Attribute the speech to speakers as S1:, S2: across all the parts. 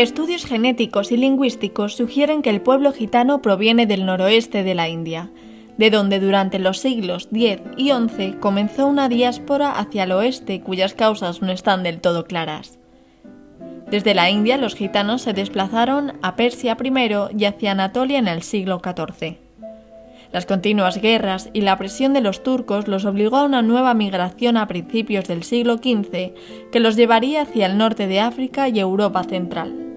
S1: Estudios genéticos y lingüísticos sugieren que el pueblo gitano proviene del noroeste de la India, de donde durante los siglos X y XI comenzó una diáspora hacia el oeste cuyas causas no están del todo claras. Desde la India los gitanos se desplazaron a Persia primero y hacia Anatolia en el siglo XIV. Las continuas guerras y la presión de los turcos los obligó a una nueva migración a principios del siglo XV que los llevaría hacia el norte de África y Europa central.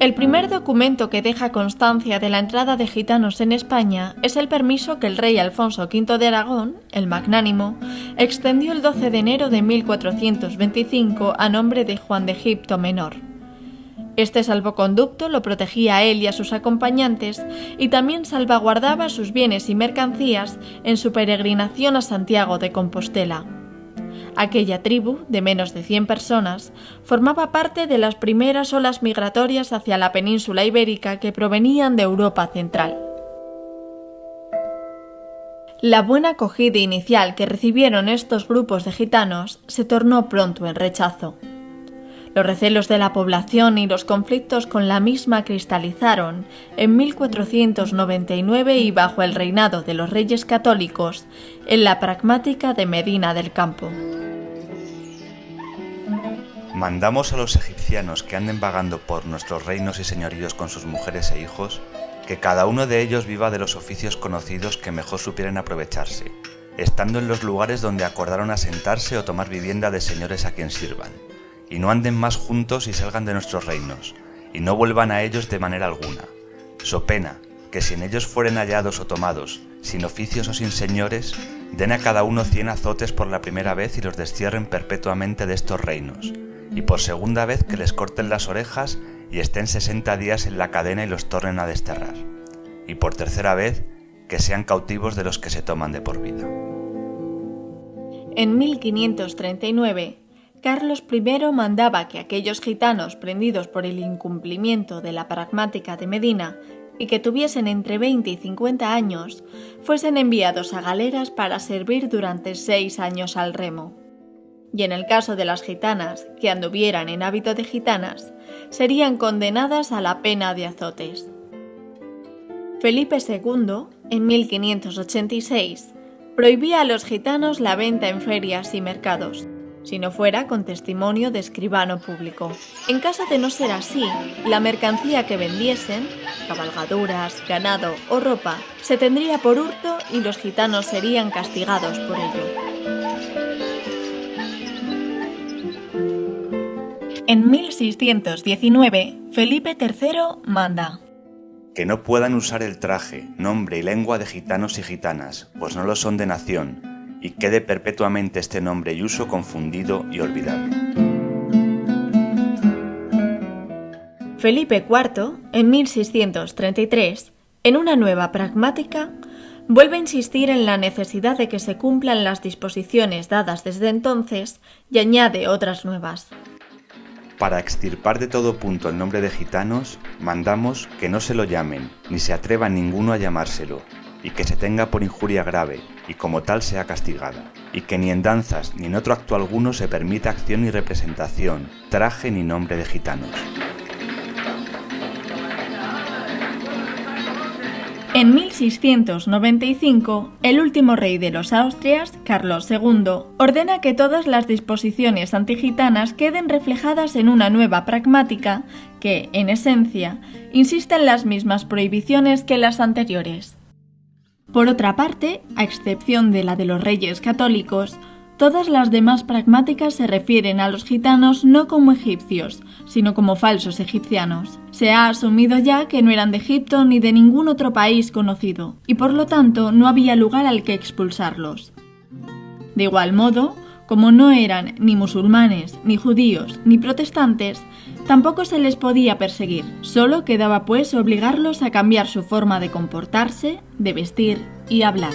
S1: El primer documento que deja constancia de la entrada de gitanos en España es el permiso que el rey Alfonso V de Aragón, el Magnánimo, extendió el 12 de enero de 1425 a nombre de Juan de Egipto Menor. Este salvoconducto lo protegía a él y a sus acompañantes y también salvaguardaba sus bienes y mercancías en su peregrinación a Santiago de Compostela. Aquella tribu, de menos de 100 personas, formaba parte de las primeras olas migratorias hacia la península ibérica que provenían de Europa central. La buena acogida inicial que recibieron estos grupos de gitanos se tornó pronto en rechazo. Los recelos de la población y los conflictos con la misma cristalizaron en 1499 y bajo el reinado de los reyes católicos en la pragmática de Medina del Campo.
S2: Mandamos a los egipcianos que anden vagando por nuestros reinos y señoríos con sus mujeres e hijos, que cada uno de ellos viva de los oficios conocidos que mejor supieran aprovecharse, estando en los lugares donde acordaron asentarse o tomar vivienda de señores a quien sirvan y no anden más juntos y salgan de nuestros reinos, y no vuelvan a ellos de manera alguna. So pena que si en ellos fueren hallados o tomados, sin oficios o sin señores, den a cada uno cien azotes por la primera vez y los destierren perpetuamente de estos reinos, y por segunda vez que les corten las orejas y estén sesenta días en la cadena y los tornen a desterrar, y por tercera vez que sean cautivos de los que se toman de por vida.
S1: En 1539, Carlos I mandaba que aquellos gitanos prendidos por el incumplimiento de la pragmática de Medina y que tuviesen entre 20 y 50 años fuesen enviados a galeras para servir durante seis años al remo. Y en el caso de las gitanas que anduvieran en hábito de gitanas, serían condenadas a la pena de azotes. Felipe II, en 1586, prohibía a los gitanos la venta en ferias y mercados, si no fuera con testimonio de escribano público. En caso de no ser así, la mercancía que vendiesen, cabalgaduras, ganado o ropa, se tendría por hurto y los gitanos serían castigados por ello. En 1619, Felipe III manda
S2: que no puedan usar el traje, nombre y lengua de gitanos y gitanas, pues no lo son de nación, y quede perpetuamente este nombre y uso confundido y olvidado.
S1: Felipe IV, en 1633, en una nueva pragmática, vuelve a insistir en la necesidad de que se cumplan las disposiciones dadas desde entonces y añade otras nuevas.
S2: Para extirpar de todo punto el nombre de gitanos, mandamos que no se lo llamen, ni se atreva ninguno a llamárselo, y que se tenga por injuria grave, y como tal sea castigada, y que ni en danzas ni en otro acto alguno se permita acción ni representación, traje ni nombre de gitanos.
S1: En 1695, el último rey de los Austrias, Carlos II, ordena que todas las disposiciones antigitanas queden reflejadas en una nueva pragmática que, en esencia, insiste en las mismas prohibiciones que las anteriores. Por otra parte, a excepción de la de los reyes católicos, todas las demás pragmáticas se refieren a los gitanos no como egipcios, sino como falsos egipcianos. Se ha asumido ya que no eran de Egipto ni de ningún otro país conocido, y por lo tanto no había lugar al que expulsarlos. De igual modo, como no eran ni musulmanes, ni judíos, ni protestantes, Tampoco se les podía perseguir, solo quedaba pues obligarlos a cambiar su forma de comportarse, de vestir y hablar.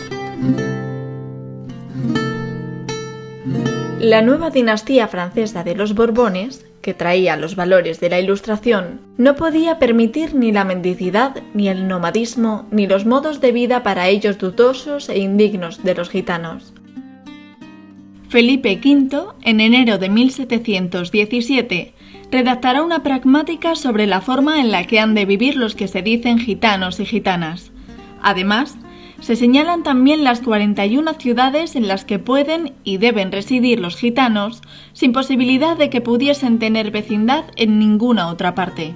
S1: La nueva dinastía francesa de los Borbones, que traía los valores de la Ilustración, no podía permitir ni la mendicidad, ni el nomadismo, ni los modos de vida para ellos dudosos e indignos de los gitanos. Felipe V, en enero de 1717, redactará una pragmática sobre la forma en la que han de vivir los que se dicen gitanos y gitanas. Además, se señalan también las 41 ciudades en las que pueden y deben residir los gitanos, sin posibilidad de que pudiesen tener vecindad en ninguna otra parte.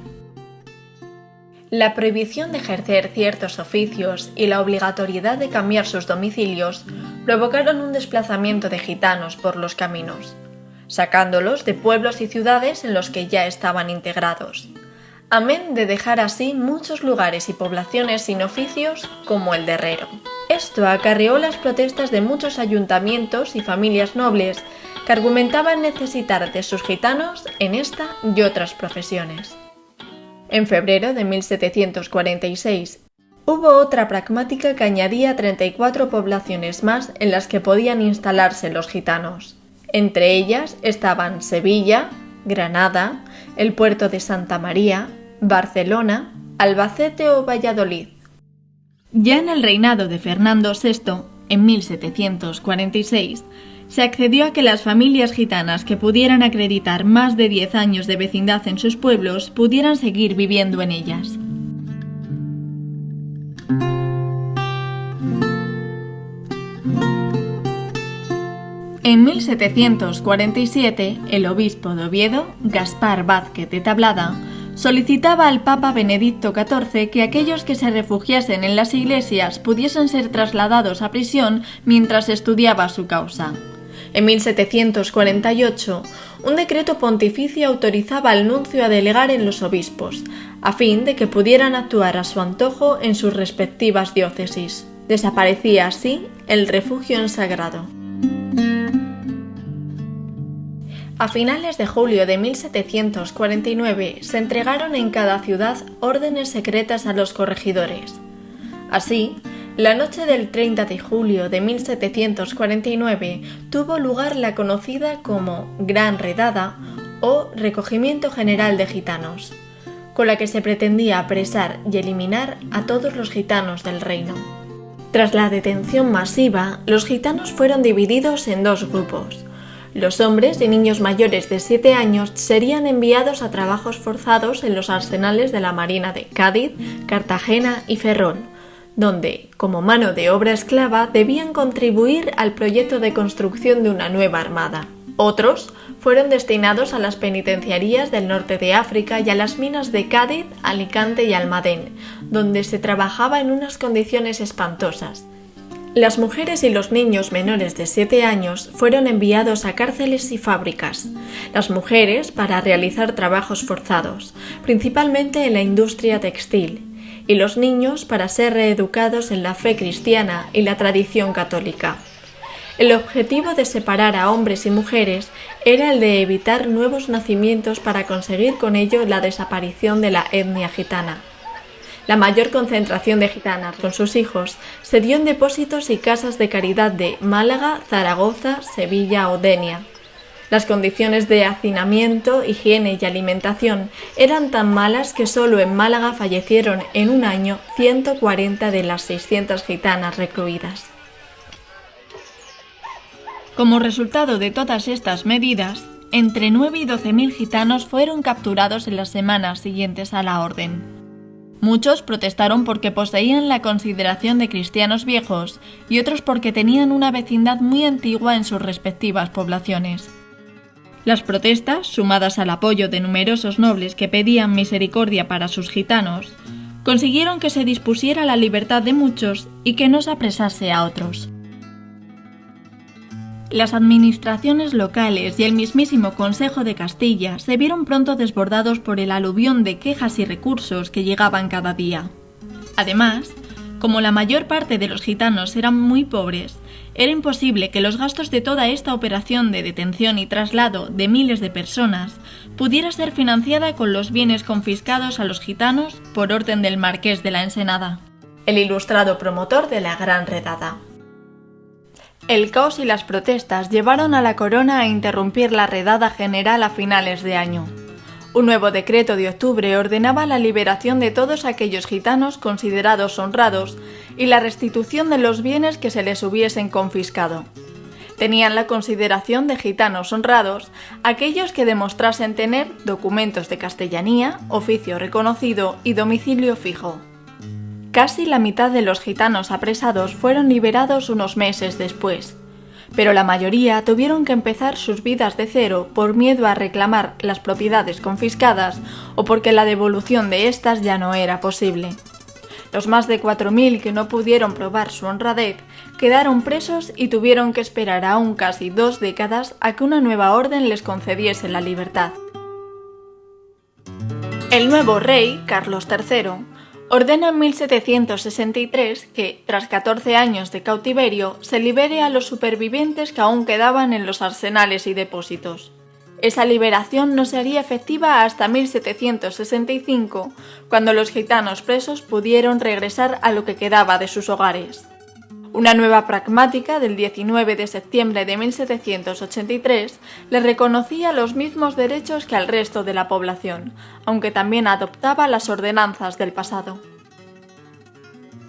S1: La prohibición de ejercer ciertos oficios y la obligatoriedad de cambiar sus domicilios provocaron un desplazamiento de gitanos por los caminos, sacándolos de pueblos y ciudades en los que ya estaban integrados, amén de dejar así muchos lugares y poblaciones sin oficios como el de herrero. Esto acarreó las protestas de muchos ayuntamientos y familias nobles que argumentaban necesitar de sus gitanos en esta y otras profesiones. En febrero de 1746 hubo otra pragmática que añadía 34 poblaciones más en las que podían instalarse los gitanos. Entre ellas estaban Sevilla, Granada, el puerto de Santa María, Barcelona, Albacete o Valladolid. Ya en el reinado de Fernando VI, en 1746, se accedió a que las familias gitanas que pudieran acreditar más de 10 años de vecindad en sus pueblos pudieran seguir viviendo en ellas. En 1747, el obispo de Oviedo, Gaspar Vázquez de Tablada, solicitaba al Papa Benedicto XIV que aquellos que se refugiasen en las iglesias pudiesen ser trasladados a prisión mientras estudiaba su causa. En 1748, un decreto pontificio autorizaba al nuncio a delegar en los obispos, a fin de que pudieran actuar a su antojo en sus respectivas diócesis. Desaparecía así el refugio en sagrado. A finales de julio de 1749 se entregaron en cada ciudad órdenes secretas a los corregidores. Así, la noche del 30 de julio de 1749 tuvo lugar la conocida como Gran Redada o Recogimiento General de Gitanos, con la que se pretendía apresar y eliminar a todos los gitanos del reino. Tras la detención masiva, los gitanos fueron divididos en dos grupos. Los hombres y niños mayores de 7 años serían enviados a trabajos forzados en los arsenales de la Marina de Cádiz, Cartagena y Ferrol, donde, como mano de obra esclava, debían contribuir al proyecto de construcción de una nueva armada. Otros fueron destinados a las penitenciarías del norte de África y a las minas de Cádiz, Alicante y Almadén, donde se trabajaba en unas condiciones espantosas. Las mujeres y los niños menores de 7 años fueron enviados a cárceles y fábricas. Las mujeres para realizar trabajos forzados, principalmente en la industria textil, y los niños para ser reeducados en la fe cristiana y la tradición católica. El objetivo de separar a hombres y mujeres era el de evitar nuevos nacimientos para conseguir con ello la desaparición de la etnia gitana. La mayor concentración de gitanas con sus hijos se dio en depósitos y casas de caridad de Málaga, Zaragoza, Sevilla o Denia. Las condiciones de hacinamiento, higiene y alimentación eran tan malas que solo en Málaga fallecieron en un año 140 de las 600 gitanas recluidas. Como resultado de todas estas medidas, entre 9 y 12 mil gitanos fueron capturados en las semanas siguientes a la orden. Muchos protestaron porque poseían la consideración de cristianos viejos y otros porque tenían una vecindad muy antigua en sus respectivas poblaciones. Las protestas, sumadas al apoyo de numerosos nobles que pedían misericordia para sus gitanos, consiguieron que se dispusiera la libertad de muchos y que no se apresase a otros. Las administraciones locales y el mismísimo Consejo de Castilla se vieron pronto desbordados por el aluvión de quejas y recursos que llegaban cada día. Además, como la mayor parte de los gitanos eran muy pobres, era imposible que los gastos de toda esta operación de detención y traslado de miles de personas pudiera ser financiada con los bienes confiscados a los gitanos por orden del marqués de la Ensenada, el ilustrado promotor de la Gran Redada. El caos y las protestas llevaron a la corona a interrumpir la redada general a finales de año. Un nuevo decreto de octubre ordenaba la liberación de todos aquellos gitanos considerados honrados y la restitución de los bienes que se les hubiesen confiscado. Tenían la consideración de gitanos honrados aquellos que demostrasen tener documentos de castellanía, oficio reconocido y domicilio fijo. Casi la mitad de los gitanos apresados fueron liberados unos meses después, pero la mayoría tuvieron que empezar sus vidas de cero por miedo a reclamar las propiedades confiscadas o porque la devolución de estas ya no era posible. Los más de 4.000 que no pudieron probar su honradez quedaron presos y tuvieron que esperar aún casi dos décadas a que una nueva orden les concediese la libertad. El nuevo rey, Carlos III, ordena en 1763 que, tras 14 años de cautiverio, se libere a los supervivientes que aún quedaban en los arsenales y depósitos. Esa liberación no sería efectiva hasta 1765, cuando los gitanos presos pudieron regresar a lo que quedaba de sus hogares. Una nueva pragmática del 19 de septiembre de 1783 le reconocía los mismos derechos que al resto de la población, aunque también adoptaba las ordenanzas del pasado.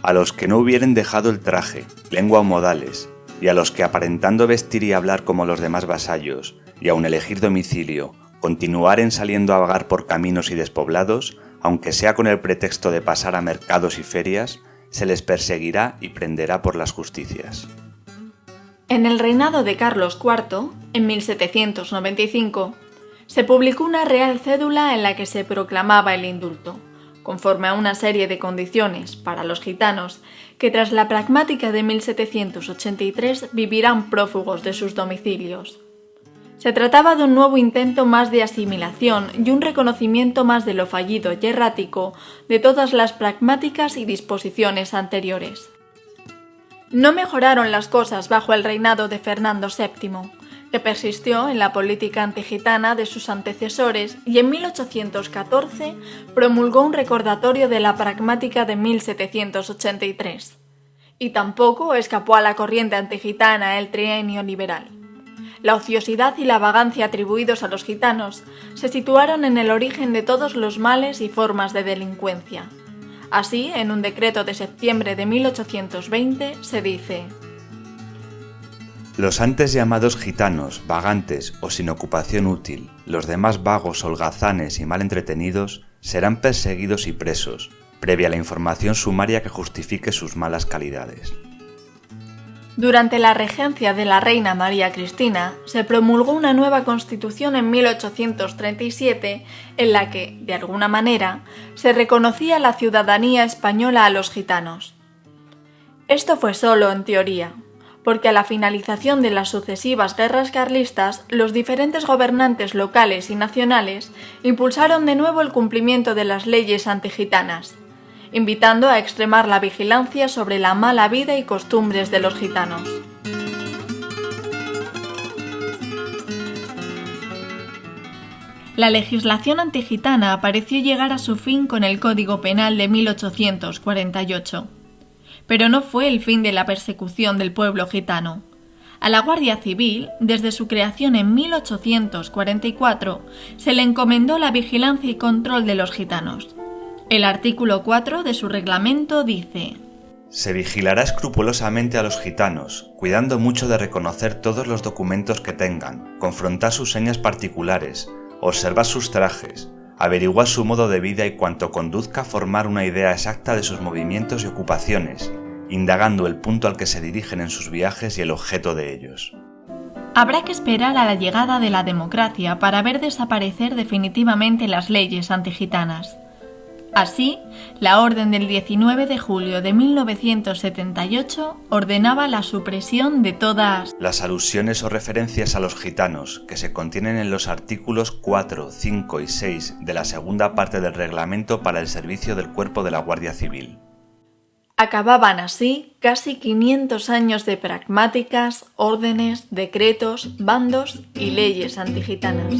S2: A los que no hubieren dejado el traje, lengua o modales, y a los que aparentando vestir y hablar como los demás vasallos, y aun elegir domicilio, continuaren saliendo a vagar por caminos y despoblados, aunque sea con el pretexto de pasar a mercados y ferias, se les perseguirá y prenderá por las justicias.
S1: En el reinado de Carlos IV, en 1795, se publicó una real cédula en la que se proclamaba el indulto, conforme a una serie de condiciones para los gitanos que tras la pragmática de 1783 vivirán prófugos de sus domicilios. Se trataba de un nuevo intento más de asimilación y un reconocimiento más de lo fallido y errático de todas las pragmáticas y disposiciones anteriores. No mejoraron las cosas bajo el reinado de Fernando VII, que persistió en la política antigitana de sus antecesores y en 1814 promulgó un recordatorio de la pragmática de 1783. Y tampoco escapó a la corriente antigitana el trienio liberal la ociosidad y la vagancia atribuidos a los gitanos se situaron en el origen de todos los males y formas de delincuencia. Así, en un decreto de septiembre de 1820 se dice
S2: Los antes llamados gitanos, vagantes o sin ocupación útil, los demás vagos, holgazanes y mal entretenidos, serán perseguidos y presos, previa la información sumaria que justifique sus malas calidades.
S1: Durante la regencia de la reina María Cristina, se promulgó una nueva constitución en 1837 en la que, de alguna manera, se reconocía la ciudadanía española a los gitanos. Esto fue solo en teoría, porque a la finalización de las sucesivas guerras carlistas, los diferentes gobernantes locales y nacionales impulsaron de nuevo el cumplimiento de las leyes antigitanas invitando a extremar la vigilancia sobre la mala vida y costumbres de los gitanos. La legislación antigitana pareció llegar a su fin con el Código Penal de 1848. Pero no fue el fin de la persecución del pueblo gitano. A la Guardia Civil, desde su creación en 1844, se le encomendó la vigilancia y control de los gitanos. El artículo 4 de su reglamento dice
S2: Se vigilará escrupulosamente a los gitanos, cuidando mucho de reconocer todos los documentos que tengan, confrontar sus señas particulares, observar sus trajes, averiguar su modo de vida y cuanto conduzca a formar una idea exacta de sus movimientos y ocupaciones, indagando el punto al que se dirigen en sus viajes y el objeto de ellos.
S1: Habrá que esperar a la llegada de la democracia para ver desaparecer definitivamente las leyes antigitanas. Así, la orden del 19 de julio de 1978 ordenaba la supresión de todas
S2: las alusiones o referencias a los gitanos que se contienen en los artículos 4, 5 y 6 de la segunda parte del reglamento para el servicio del cuerpo de la Guardia Civil.
S1: Acababan así casi 500 años de pragmáticas, órdenes, decretos, bandos y leyes antigitanas.